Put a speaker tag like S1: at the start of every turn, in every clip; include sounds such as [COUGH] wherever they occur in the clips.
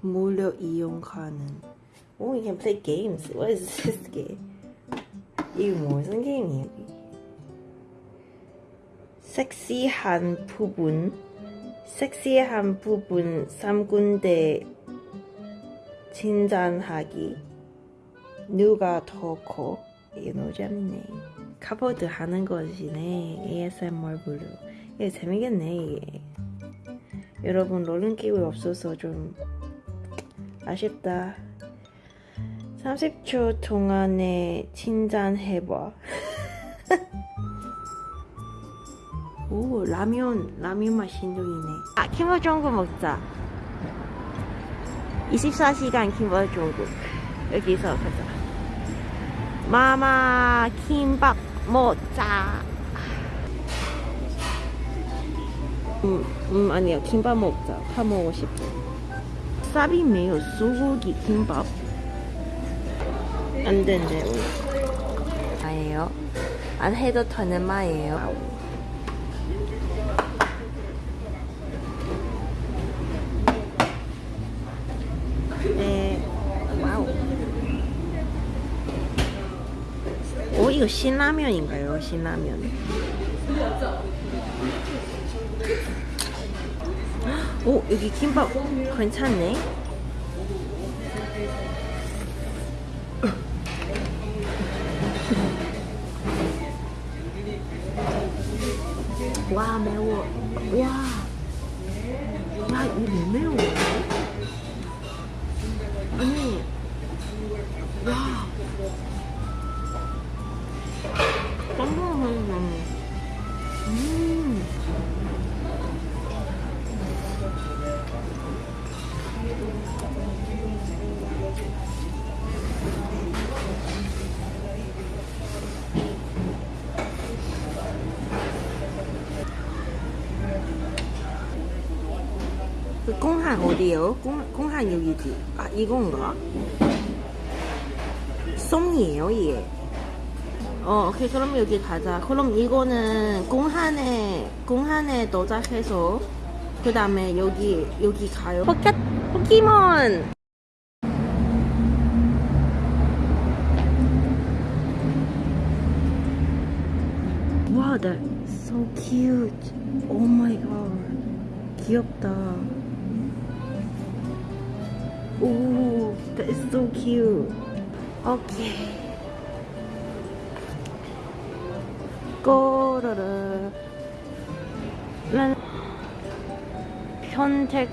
S1: 무료 이용 가능. Oh, you can play games. What is this game? 이게 무슨 게임이에요? 섹시한 부분, 섹시한 부분 3군데 진단하기. 누가 더 커? 이게 재밌네. 카보드 하는 것이네. ASMR 블루. 이게 재미겠네, 이게. 여러분, 롤링게임이 없어서 좀 아쉽다. 30초 동안에 진단해봐. [LAUGHS] 오, 라면, 라면 맛 신동이네. 아, 김어종국 먹자. 24시간 김어종국. 여기서 가자. 마마, 김밥 먹자. 음, 음, 아니요. 김밥 먹자. 파 먹고 싶어. 쌉이 매요. 소고기 김밥. 안 된대. 아예요. 안 해도 되는 말이에요. 네. 와우. 오, 이거 신라면인가요? 신라면. 오, 여기 김밥 괜찮네. 와, 매워. 와. 야, 이거 왜 매워? 그 공항 어디요? 공, 공항 여기지. 아, 이건가? 송이에요, 이게. 어, 오케이. 그럼 여기 가자. 그럼 이거는 공항에, 공항에 도착해서, 그 다음에 여기, 여기 가요. 포켓, 포켓몬! Wow, that's so cute. Oh my god. 귀엽다. 오, that is so cute. 오케이. 꼬르르. 난 편택,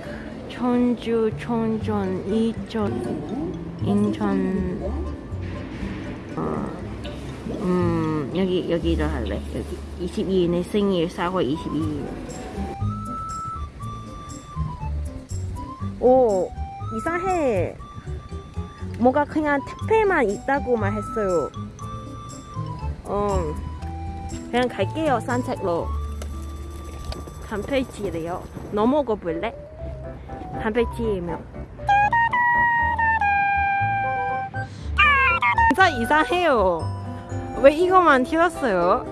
S1: 전주, 청전, 이천, 인천, 어, 음, 여기, 여기로 할래. 여기. 22일 내 생일, 4월 22일. 오, 이상해. 뭐가 그냥 택배만 있다고만 했어요. 어, 그냥 갈게요, 산책로. 단백질이래요. 너 먹어볼래? 단백질이면. 진짜 이상해요. 왜 이거만 튀었어요?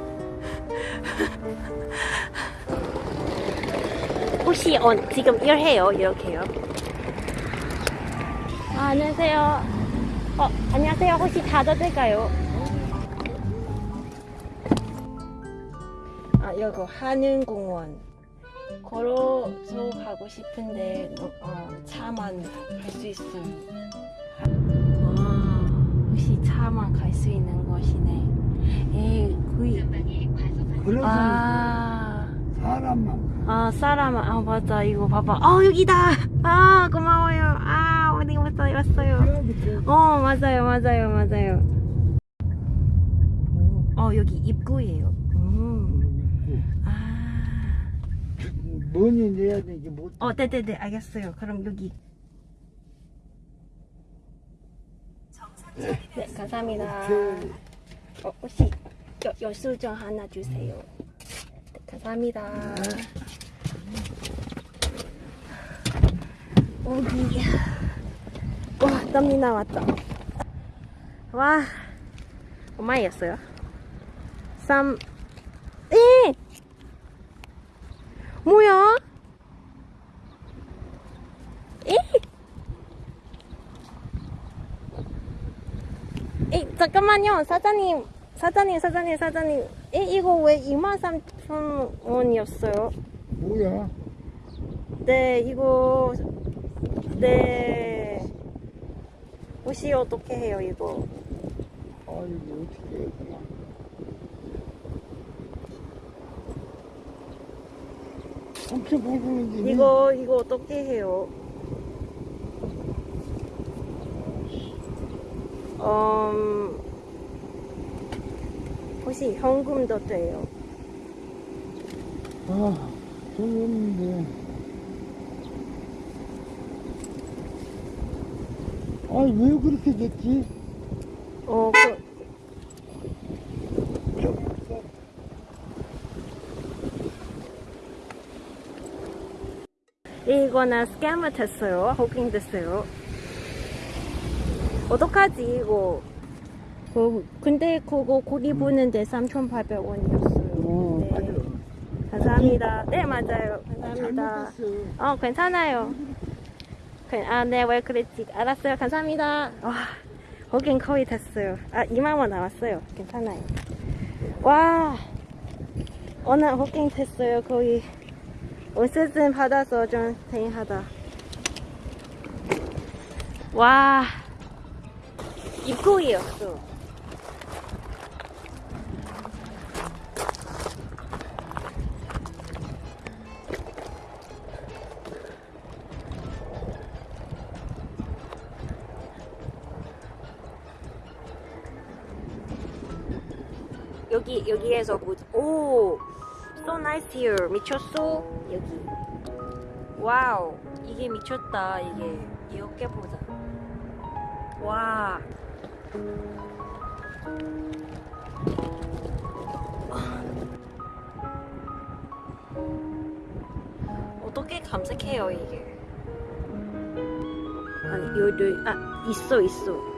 S1: [LAUGHS] 혹시 어, 지금 일해요? 이렇게요? 아, 안녕하세요. 어, 안녕하세요. 혹시 닫아도 될까요? 아, 여기 한은공원. 걸어서 가고 싶은데 어, 어, 차만 갈 수 있어요. 와, 혹시 차만 갈 수 있는 곳이네. 에이, 거의.
S2: 그래서
S1: 아.
S2: 사람만
S1: 아 사람 아 맞아 이거 봐봐 아 여기다 아 고마워요 아 어디 왔어요 왔어요 어 맞아요 맞아요 맞아요 어 여기 입구예요 음. 아.
S2: 뭐니 내야 되지 못.
S1: 어 네네네 알겠어요 그럼 여기 네 감사합니다 어 혹시 여, 여수정 하나 주세요 네, 감사합니다 오기 덤이 나왔다. 와 엄마였어요. 3 에! 뭐야? 에! 에 잠깐만요 사장님 사장님 사장님 사장님 에 이거 왜 23,000원이었어요?
S2: 뭐야?
S1: 네 이거 네 옷이 어떻게 해요, 이거?
S2: 아 이거 어떻게 해야 되나? 밝은데
S1: 이거, 이거 어떻게 해요? 음, 혹시 현금도 돼요?
S2: 아 돈이 없는데 아왜 그렇게 됐지?
S1: 어, 그, 이거는 스캐머 됐어요. 호킹 됐어요. 어떡하지, 이거? 그, 근데 그거 고기 부는데 3,800원이었어요.
S2: 어,
S1: 네.
S2: 맞아.
S1: 감사합니다. 네, 맞아요. 감사합니다. 어, 괜찮아요. 그- 아, 네, 왜 그랬지? 알았어요. 감사합니다. 와, 거긴 거의 됐어요. 아, 2만원 나왔어요. 괜찮아요. 와, 오늘 호킹 됐어요. 거의. 옷을 받아서 좀 다행하다. 와, 입구이었어. 여기 여기에서 보 오, so nice here. 미쳤어? 여기. 와우, 이게 미쳤다. 이게 이렇게 보자. 와. 어떻게 감색해요 이게? 아니 여기 아 있어 있어.